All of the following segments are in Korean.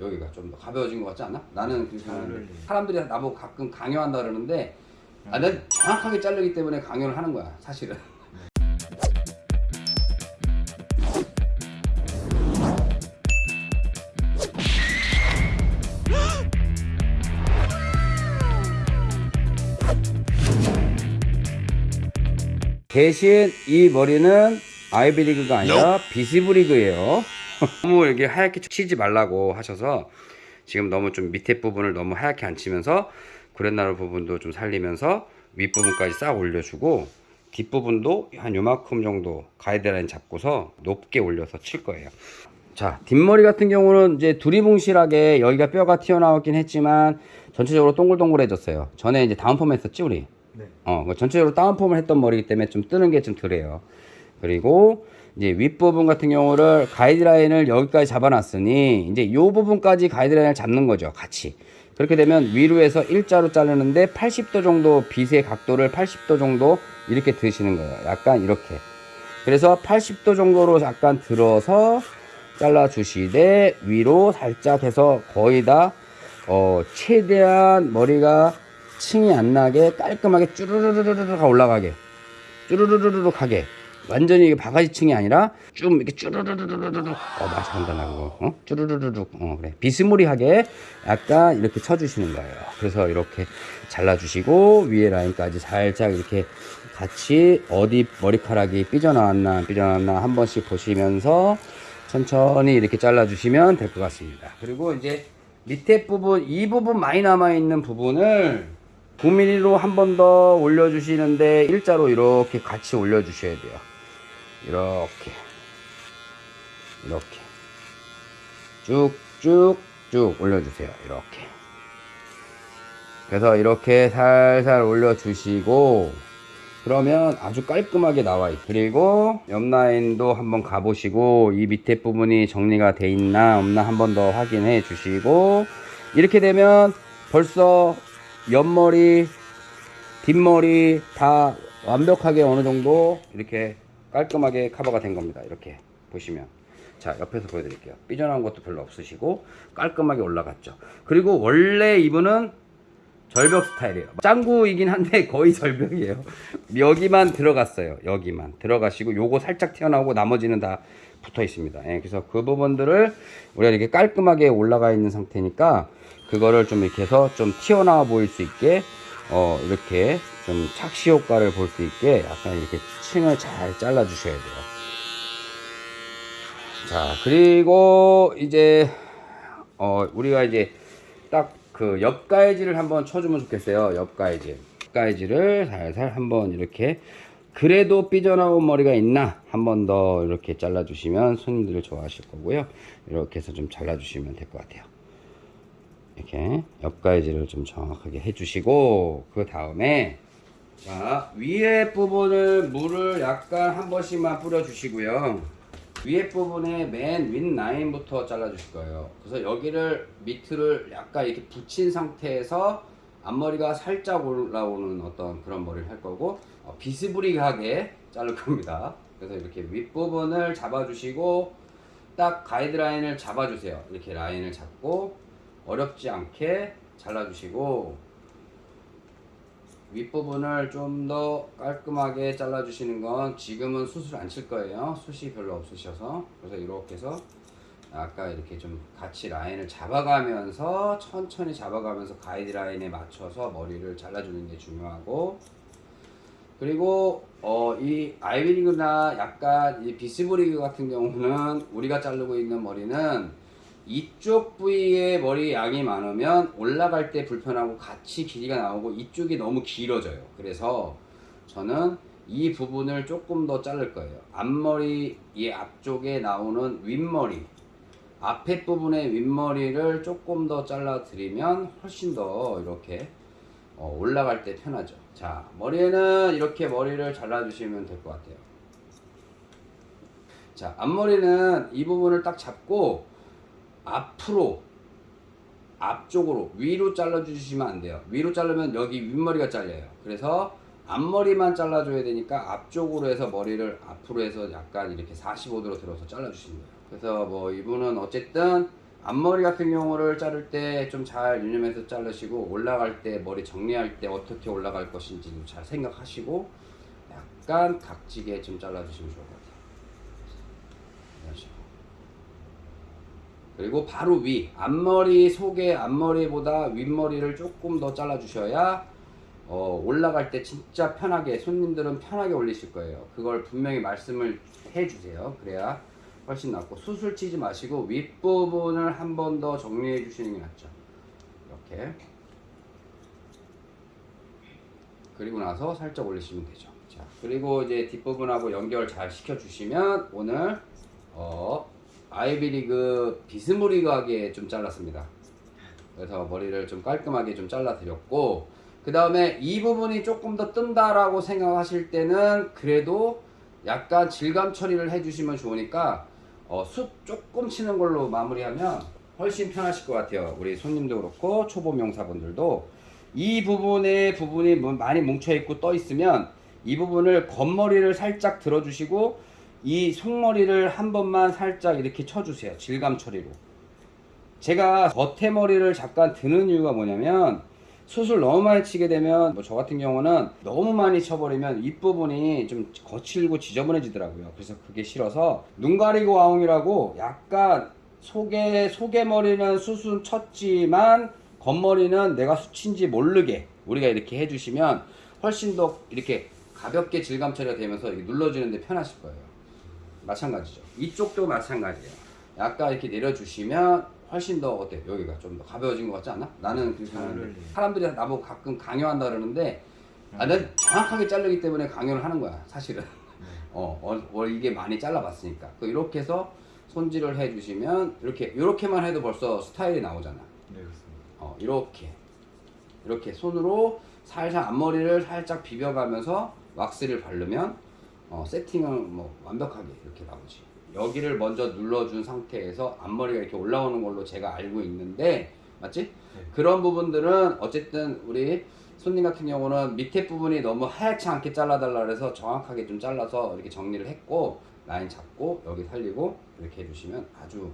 여기가 좀 더 가벼워진 것 같지 않아? 나는 그렇게 하는데 어울리네. 사람들이 나보고 가끔 강요한다 그러는데 아, 난 정확하게 자르기 때문에 강요를 하는 거야 사실은 대신 이 머리는 아이비리그가 아니라 비스브리그예요. 너무 이렇게 하얗게 치지 말라고 하셔서 지금 너무 좀 밑에 부분을 너무 하얗게 안 치면서 그랜나루 부분도 좀 살리면서 윗부분까지 싹 올려주고 뒷부분도 한 요만큼 정도 가이드라인 잡고서 높게 올려서 칠 거예요. 자, 뒷머리 같은 경우는 이제 두리뭉실하게 여기가 뼈가 튀어나왔긴 했지만 전체적으로 동글동글해졌어요. 전에 이제 다운펌 했었지 우리? 네. 어, 그 전체적으로 다운펌을 했던 머리이기 때문에 좀 뜨는 게 좀 덜해요. 그리고 이제 윗부분 같은 경우를 가이드라인을 여기까지 잡아놨으니 이제 이 부분까지 가이드라인을 잡는 거죠. 같이. 그렇게 되면 위로 해서 일자로 자르는데 80도 정도 빗의 각도를 80도 정도 이렇게 드시는 거예요. 약간 이렇게. 그래서 80도 정도로 약간 들어서 잘라 주시되 위로 살짝 해서 거의 다 어, 최대한 머리가 층이 안 나게 깔끔하게 쭈르르르르르 올라가게 쭈르르르르 가게 완전히 이게 바가지층이 아니라 좀 이렇게 쭈르르르르르 잘한다 나 그거. 어? 쭈르르르르. 어 그래. 비스무리하게 약간 이렇게 쳐주시는 거예요. 그래서 이렇게 잘라주시고 위에 라인까지 살짝 이렇게 같이 어디 머리카락이 삐져나왔나 안 삐져나왔나 한 번씩 보시면서 천천히 이렇게 잘라주시면 될 것 같습니다. 그리고 이제 밑에 부분 이 부분 많이 남아있는 부분을 9mm로 한 번 더 올려주시는데 일자로 이렇게 같이 올려주셔야 돼요. 이렇게 이렇게 쭉쭉쭉 올려주세요. 이렇게 그래서 이렇게 살살 올려주시고 그러면 아주 깔끔하게 나와요. 그리고 옆 라인도 한번 가보시고 이 밑에 부분이 정리가 돼 있나 없나 한번 더 확인해 주시고 이렇게 되면 벌써 옆머리, 뒷머리 다 완벽하게 어느 정도 이렇게 깔끔하게 커버가 된 겁니다. 이렇게 보시면. 자, 옆에서 보여드릴게요. 삐져나온 것도 별로 없으시고 깔끔하게 올라갔죠. 그리고 원래 이분은 절벽 스타일이에요. 짱구이긴 한데 거의 절벽이에요. 여기만 들어갔어요. 여기만 들어가시고 요거 살짝 튀어나오고 나머지는 다 붙어 있습니다. 예, 그래서 그 부분들을 우리가 이렇게 깔끔하게 올라가 있는 상태니까 그거를 좀 이렇게 해서 좀 튀어나와 보일 수 있게 어 이렇게 좀 착시 효과를 볼 수 있게 약간 이렇게 층을 잘 잘라 주셔야 돼요. 자 그리고 이제 어 우리가 이제 딱 그 옆가이지를 한번 쳐주면 좋겠어요. 옆가이지. 옆가이지를 살살 한번 이렇게 그래도 삐져나온 머리가 있나 한 번 더 이렇게 잘라 주시면 손님들이 좋아하실 거고요. 이렇게 해서 좀 잘라 주시면 될 것 같아요. 이렇게 옆가이지를 좀 정확하게 해주시고 그 다음에 자 위에 부분을 물을 약간 한 번씩만 뿌려 주시고요. 위에 부분에 맨 윗 라인부터 잘라 주실 거예요. 그래서 여기를 밑을 약간 이렇게 붙인 상태에서 앞머리가 살짝 올라오는 어떤 그런 머리를 할 거고 어, 비스브리하게 자를 겁니다. 그래서 이렇게 윗부분을 잡아 주시고 딱 가이드라인을 잡아 주세요. 이렇게 라인을 잡고 어렵지 않게 잘라주시고 윗부분을 좀 더 깔끔하게 잘라주시는 건 지금은 숱을 안 칠 거예요. 숱이 별로 없으셔서. 그래서 이렇게 해서 아까 이렇게 좀 같이 라인을 잡아가면서 천천히 잡아가면서 가이드라인에 맞춰서 머리를 잘라주는 게 중요하고. 그리고 어, 이 아이비리그나 약간 이 비스브리그 같은 경우는 우리가 자르고 있는 머리는 이쪽 부위에 머리 양이 많으면 올라갈 때 불편하고 같이 길이가 나오고 이쪽이 너무 길어져요. 그래서 저는 이 부분을 조금 더 자를 거예요. 앞머리 이 앞쪽에 나오는 윗머리 앞에 부분의 윗머리를 조금 더 잘라 드리면 훨씬 더 이렇게 어, 올라갈 때 편하죠. 자, 머리에는 이렇게 머리를 잘라 주시면 될 것 같아요. 자, 앞머리는 이 부분을 딱 잡고 앞으로 앞쪽으로 위로 잘라 주시면 안 돼요. 위로 자르면 여기 윗머리가 잘려요. 그래서 앞머리만 잘라 줘야 되니까 앞쪽으로 해서 머리를 앞으로 해서 약간 이렇게 45도로 들어서 잘라 주시는 거예요. 그래서 뭐 이분은 어쨌든 앞머리 같은 경우를 자를 때 좀 잘 유념해서 자르시고 올라갈 때 머리 정리할 때 어떻게 올라갈 것인지도 잘 생각하시고 약간 각지게 좀 잘라주시면 좋을 것 같아요. 그리고 바로 위 앞머리 속에 앞머리보다 윗머리를 조금 더 잘라 주셔야 어, 올라갈 때 진짜 편하게 손님들은 편하게 올리실 거예요. 그걸 분명히 말씀을 해주세요. 그래야 훨씬 낫고 수술 치지 마시고 윗부분을 한 번 더 정리해 주시는 게 낫죠. 이렇게 그리고 나서 살짝 올리시면 되죠. 자 그리고 이제 뒷부분하고 연결 잘 시켜 주시면 오늘 어, 아이비리그 비스무리하게 좀 잘랐습니다. 그래서 머리를 좀 깔끔하게 좀 잘라 드렸고 그 다음에 이 부분이 조금 더 뜬다라고 생각하실 때는 그래도 약간 질감 처리를 해주시면 좋으니까 어, 숱 조금 치는 걸로 마무리하면 훨씬 편하실 것 같아요. 우리 손님도 그렇고 초보 명사분들도 이 부분에 부분이 뭐 많이 뭉쳐 있고 떠 있으면 이 부분을 겉머리를 살짝 들어주시고 이 속머리를 한 번만 살짝 이렇게 쳐주세요. 질감 처리로. 제가 겉에 머리를 잠깐 드는 이유가 뭐냐면 수술 너무 많이 치게 되면 뭐 저 같은 경우는 너무 많이 쳐버리면 윗부분이 좀 거칠고 지저분해지더라고요. 그래서 그게 싫어서 눈 가리고 와웅이라고 약간 속에 속에 머리는 수술 쳤지만 겉머리는 내가 수친지 모르게 우리가 이렇게 해주시면 훨씬 더 이렇게 가볍게 질감 처리가 되면서 눌러주는데 편하실 거예요. 마찬가지죠. 이쪽도 마찬가지예요. 약간 이렇게 내려주시면 훨씬 더 어때? 여기가 좀 더 가벼워진 것 같지 않아? 나는 그렇게. 사람들이 나보고 가끔 강요한다 그러는데 아, 난 정확하게 자르기 때문에 강요를 하는 거야 사실은 어, 어, 어, 이게 많이 잘라봤으니까 그 이렇게 해서 손질을 해주시면 이렇게 이렇게만 해도 벌써 스타일이 나오잖아 네 그렇습니다. 어, 이렇게 이렇게 손으로 살살 앞머리를 살짝 비벼가면서 왁스를 바르면 어, 세팅은 뭐 완벽하게 이렇게 나오지 여기를 먼저 눌러준 상태에서 앞머리가 이렇게 올라오는 걸로 제가 알고 있는데 맞지? 그런 부분들은 어쨌든 우리 손님 같은 경우는 밑에 부분이 너무 하얗지 않게 잘라달라 그래서 정확하게 좀 잘라서 이렇게 정리를 했고 라인 잡고 여기 살리고 이렇게 해주시면 아주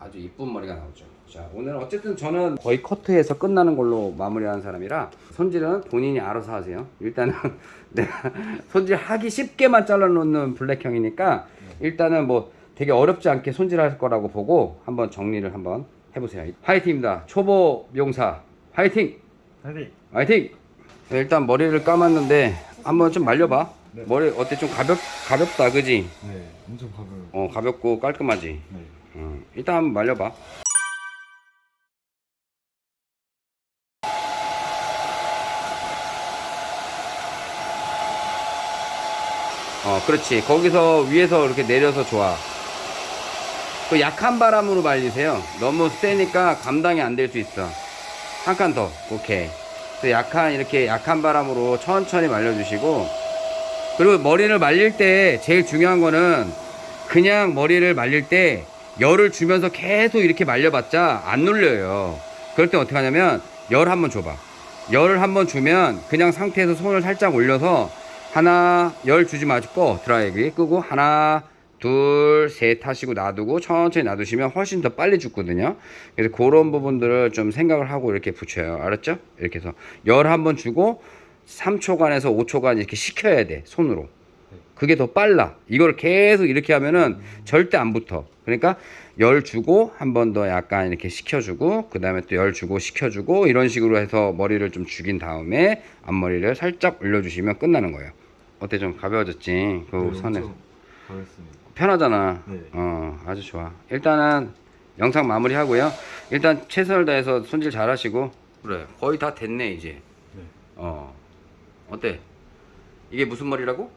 아주 이쁜 머리가 나오죠. 자, 오늘 어쨌든 저는 거의 커트해서 끝나는 걸로 마무리하는 사람이라 손질은 본인이 알아서 하세요. 일단은 내가 손질하기 쉽게만 잘라놓는 블랙형이니까 일단은 뭐 되게 어렵지 않게 손질할 거라고 보고 한번 정리를 한번 해보세요. 화이팅입니다. 초보 용사 화이팅! 파이팅! 화이팅! 네, 일단 머리를 감았는데 한번 좀 말려봐. 네. 머리 어때 좀 가볍 가볍다, 그지? 네 엄청 가벼워요. 어 가볍고 깔끔하지. 네. 어, 일단 한번 말려봐. 어, 그렇지. 거기서 위에서 이렇게 내려서 좋아. 그 약한 바람으로 말리세요. 너무 세니까 감당이 안 될 수 있어. 한 칸 더. 오케이. 그 약한, 이렇게 약한 바람으로 천천히 말려주시고. 그리고 머리를 말릴 때 제일 중요한 거는 그냥 머리를 말릴 때 열을 주면서 계속 이렇게 말려봤자 안 눌려요. 그럴 때 어떻게 하냐면 열 한번 줘봐. 열을 한번 주면 그냥 상태에서 손을 살짝 올려서 하나 열 주지 마시고 드라이기 끄고 하나 둘 셋 하시고 놔두고 천천히 놔두시면 훨씬 더 빨리 죽거든요. 그래서 그런 부분들을 좀 생각을 하고 이렇게 붙여요. 알았죠? 이렇게 해서 열 한 번 주고 3초간에서 5초간 이렇게 식혀야 돼 손으로. 그게 더 빨라. 이걸 계속 이렇게 하면은 절대 안 붙어. 그러니까 열 주고 한 번 더 약간 이렇게 식혀주고 그 다음에 또 열 주고 식혀주고 이런 식으로 해서 머리를 좀 죽인 다음에 앞머리를 살짝 올려주시면 끝나는 거예요. 어때 좀 가벼워졌지? 그 네, 선에 엄청 가볍습니다. 편하잖아. 네. 어 아주 좋아. 일단은 영상 마무리 하고요. 일단 최선을 다해서 손질 잘 하시고 그래 거의 다 됐네 이제. 네. 어 어때? 이게 무슨 머리라고?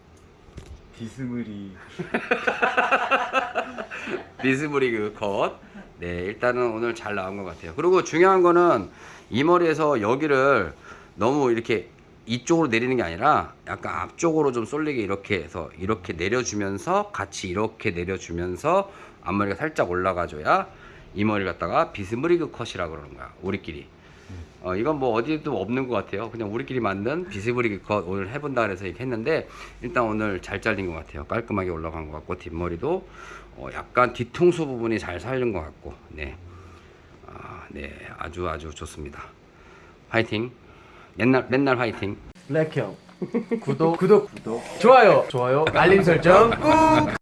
비스무리 비스브리그 컷. 네, 일단은 오늘 잘 나온 것 같아요. 그리고 중요한 거는 이 머리에서 여기를 너무 이렇게 이쪽으로 내리는 게 아니라 약간 앞쪽으로 좀 쏠리게 이렇게 해서 이렇게 내려주면서 같이 이렇게 내려주면서 앞머리가 살짝 올라가줘야 이 머리 갖다가 비스브리그 컷이라 그러는 거야. 우리끼리. 어, 이건 뭐 어디에도 없는 것 같아요. 그냥 우리끼리 만든 비스브리그 컷 오늘 해본다 그래서 이렇게 했는데 일단 오늘 잘 잘린 것 같아요. 깔끔하게 올라간 것 같고 뒷머리도 어, 약간 뒤통수 부분이 잘 살린 것 같고 네 아, 네, 아주 아주 좋습니다. 화이팅. 맨날 맨날 화이팅. 블랙형 구독 구독 구독 좋아요 좋아요 알림 설정 꾹